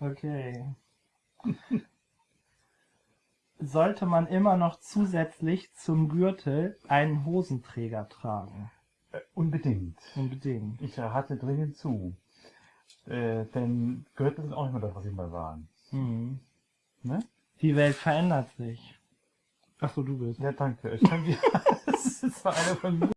Okay. Sollte man immer noch zusätzlich zum Gürtel einen Hosenträger tragen? Äh, unbedingt. Unbedingt. Ich rate dringend zu. Äh, denn Gürtel sind auch nicht mehr das, was sie mal waren. Mhm. Ne? Die Welt verändert sich. Achso, du bist. Ja, danke. Ich kann das ist zwar einer von mir.